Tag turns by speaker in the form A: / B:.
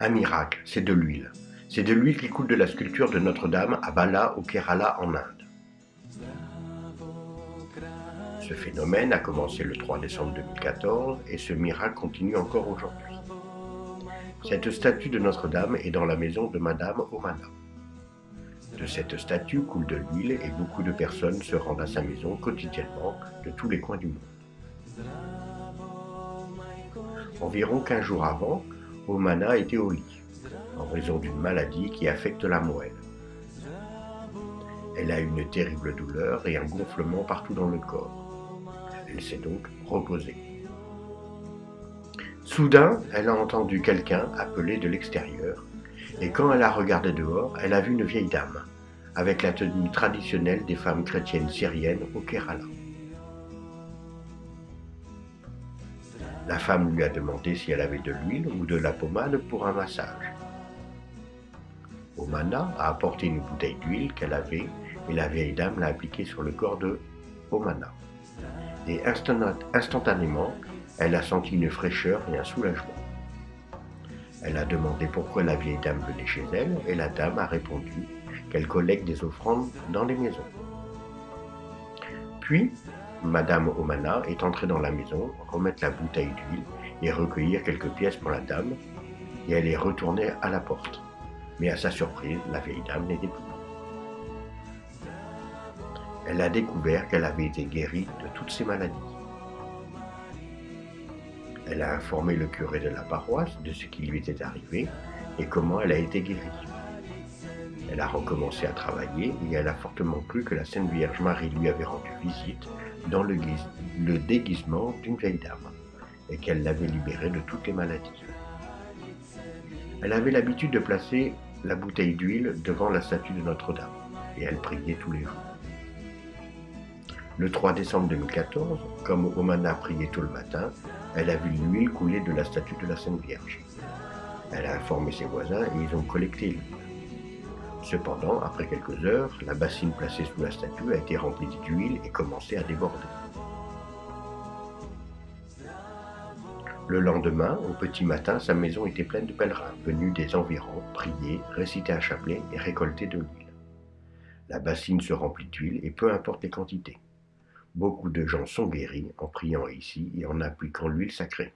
A: Un miracle, c'est de l'huile. C'est de l'huile qui coule de la sculpture de Notre-Dame à Bala au Kerala en Inde. Ce phénomène a commencé le 3 décembre 2014 et ce miracle continue encore aujourd'hui. Cette statue de Notre-Dame est dans la maison de Madame Omana. De cette statue coule de l'huile et beaucoup de personnes se rendent à sa maison quotidiennement de tous les coins du monde. Environ 15 jours avant, Omana était au lit, en raison d'une maladie qui affecte la moelle. Elle a une terrible douleur et un gonflement partout dans le corps. Elle s'est donc reposée. Soudain, elle a entendu quelqu'un appeler de l'extérieur, et quand elle a regardé dehors, elle a vu une vieille dame, avec la tenue traditionnelle des femmes chrétiennes syriennes au Kerala. La femme lui a demandé si elle avait de l'huile ou de la pommade pour un massage. Omana a apporté une bouteille d'huile qu'elle avait et la vieille dame l'a appliquée sur le corps de Omana. Et instantanément, elle a senti une fraîcheur et un soulagement. Elle a demandé pourquoi la vieille dame venait chez elle et la dame a répondu qu'elle collecte des offrandes dans les maisons. Puis, Madame Omana est entrée dans la maison, remettre la bouteille d'huile et recueillir quelques pièces pour la dame, et elle est retournée à la porte. Mais à sa surprise, la vieille dame n'était plus. Elle a découvert qu'elle avait été guérie de toutes ses maladies. Elle a informé le curé de la paroisse de ce qui lui était arrivé et comment elle a été guérie. Elle a recommencé à travailler et elle a fortement cru que la Sainte Vierge Marie lui avait rendu visite dans le, déguisement d'une vieille dame et qu'elle l'avait libérée de toutes les maladies. Elle avait l'habitude de placer la bouteille d'huile devant la statue de Notre-Dame et elle priait tous les jours. Le 3 décembre 2014, comme Omana priait tout le matin, elle a vu l'huile couler de la statue de la Sainte Vierge. Elle a informé ses voisins et ils ont collecté l'huile. Cependant, après quelques heures, la bassine placée sous la statue a été remplie d'huile et commençait à déborder. Le lendemain, au petit matin, sa maison était pleine de pèlerins venus des environs, prier, réciter un chapelet et récolter de l'huile. La bassine se remplit d'huile et peu importe les quantités. Beaucoup de gens sont guéris en priant ici et en appliquant l'huile sacrée.